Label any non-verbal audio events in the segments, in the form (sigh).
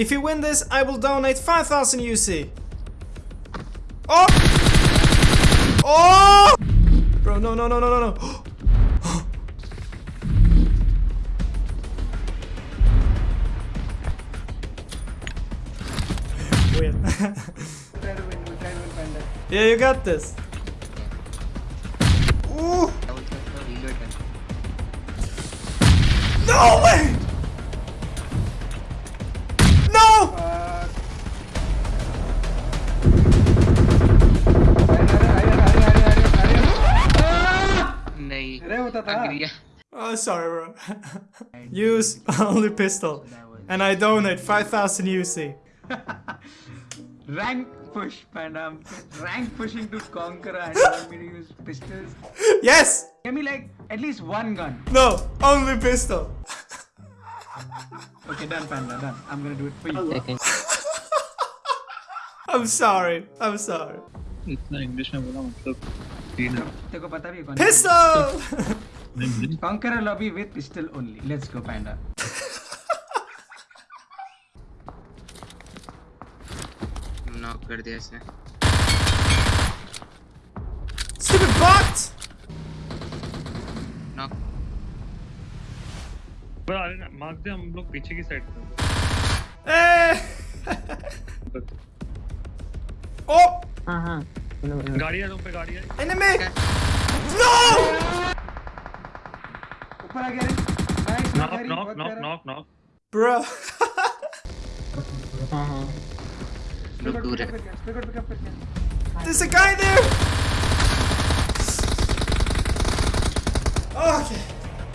If you win this, I will donate 5000 UC. Oh! Oh! Bro, no, no, no, no, no, no. Win. Try to win, we'll try to win Panda. yeah, you got this. Ooh! No way! Oh, sorry, bro. (laughs) Use only pistol. And I donate 5000 UC. (laughs) rank push panda I'm rank pushing to conquer and you want me to use pistols Yes! give me like at least one gun No, only pistol. okay done panda done I'm gonna do it for you I'm sorry. I'm sorry. इतना English में बोला मतलब तीन है तेरे को पता भी है कौन Pistol! (laughs) conquer a lobby with pistol only let's go panda knock कर दिया इसने Stupid bot! नॉक पर अरे ना मार्क दे हम लोग पीछे की साइड पे Eh! oh! गाड़ी है तुम पे गाड़ी है Enemy! No! ऊपर आ गया रे nice knock knock knock knock knock Bro. (laughs) लोग दूर है pickup pickup pickup There's a guy there! Okay.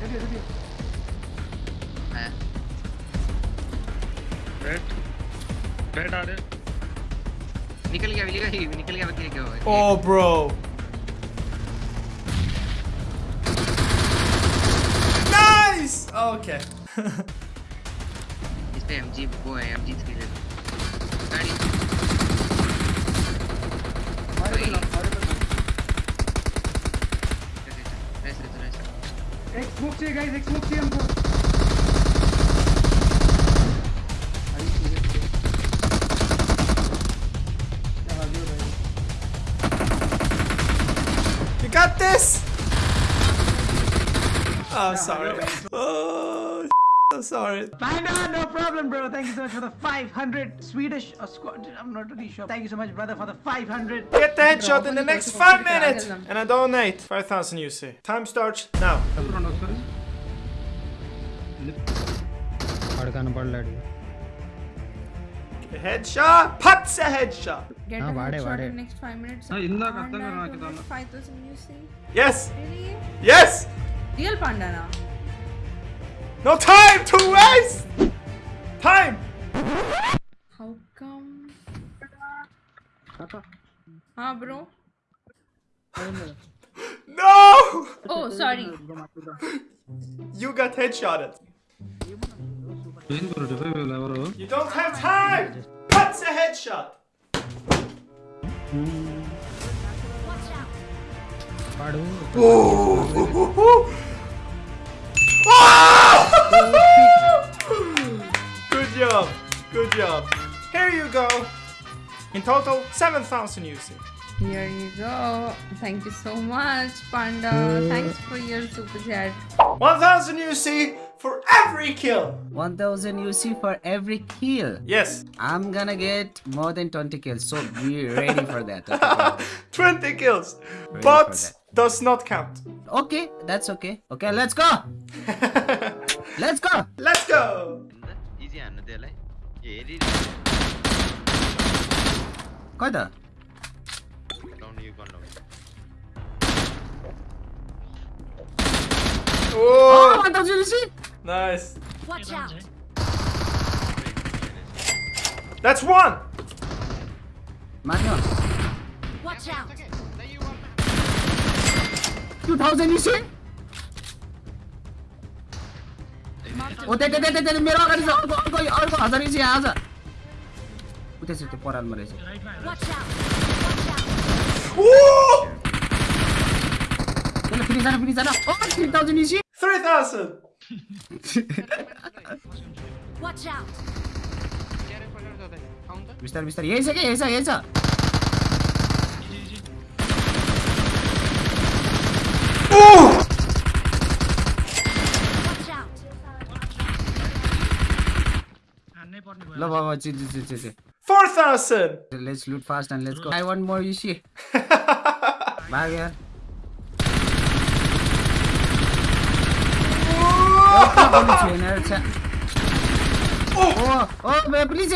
जल्दी जल्दी आया रेड रेड आ रहे निकल गया निकल गया निकल गया क्या क्या हुआ Oh, bro. Nice! Okay. इस पे एमजी वो है एमजी 3 ले लो गाड़ी हमारे पे हमारे पे ऐसे तो ऐसे एक स्मोक चाहिए गाइस एक स्मोक चाहिए हमको क्या भागी हो भाई You got this! Oh, sorry. I'm sorry. Panda, no problem, bro. Thank you so much for the 500 Swedish uh, or I'm not really sure. Thank you so much, brother, for the 500. Get the headshot in the next 5 minutes. And I donate 5000 UC. Time starts now. Headshot! Headshot! Get ah, a headshot in the next 5 minutes. Ah, Yes! Really? Yes! Real panda. No time to waste! Time! How come? Papa. Huh, bro? (laughs) no! Oh, sorry. you got headshotted. You don't have time! That's a headshot! Watch out! (laughs) Good job! Here you go! In total, 7000 UC. Here you go. Thank you so much, Panda. Thanks for your super chat. 1000 UC for every kill! 1000 UC for every kill. Yes, I'm gonna get more than 20 kills, so be ready for that. Okay, (laughs) 20 kills. for But does not count. okay that's okay. Okay, let's go. (laughs) Let's go. Let's go! Easy Geri. কয়টা ও মাথা ঝুলেছি Watch out. That's one. Manuel. Watch out. 2000 UC? ओते मेरो अगाडि छ अर्को अर्को अर्को हजारी चाहिँ आज त्यसरी त्यो परालमा रहेछ त्यसलाई फेरि जान फेरि जान थ्री थाउजन्ड इसी थ्री थाउजन्ड बिस्तारै बिस्तारै यही छ क्या यही छ यही छ Oh! No, no, no, chill, chill, chill, chill. 4,000! Let's loot fast and let's go. I want more UC. (laughs) Bye, yeah. Please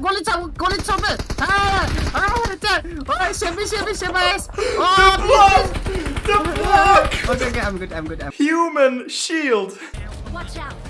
गोली छाप गोली छाप Shabby, shabby, shabby. Oh, the block! The block! Okay, okay, I'm good, I'm good. I'm... Human shield! Watch out!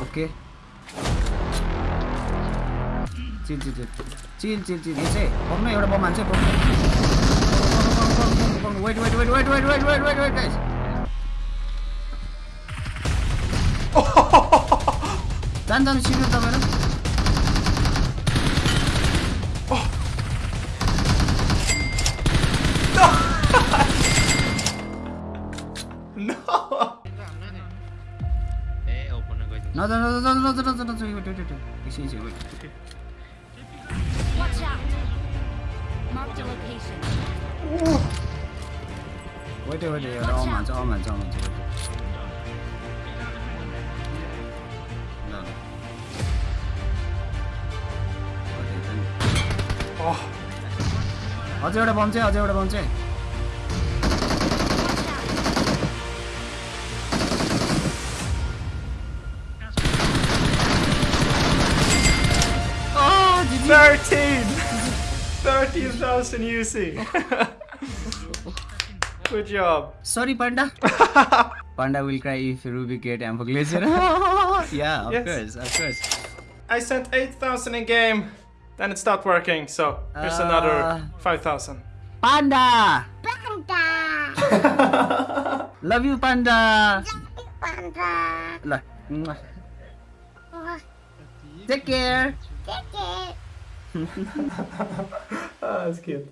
오케이 찔찔찔 찔찔찔 이제 범네 여러 범 안쳐 범 wait wait wait wait wait wait wait wait wait guys 딴딴 치는다면은 Another, another, another, another, another. Wait, wait, wait, wait. Easy, easy, wait. wait. Watch out. Mark the location. Oh. Wait, wait, wait. wait. Oh man, oh man, oh man. Oh. अझै एउटा बम चाहिँ अझै 13! 13,000 UC. Good job. Sorry, Panda. (laughs) Panda will cry if Ruby get ammo glacier. (laughs) yeah, of Yes. course, of course. I sent 8,000 in game, then it stopped working, so here's Uh. another 5,000. Panda! (laughs) Panda! Love you, Panda! Lah. mwah. Take care! (laughs) ah, es geht.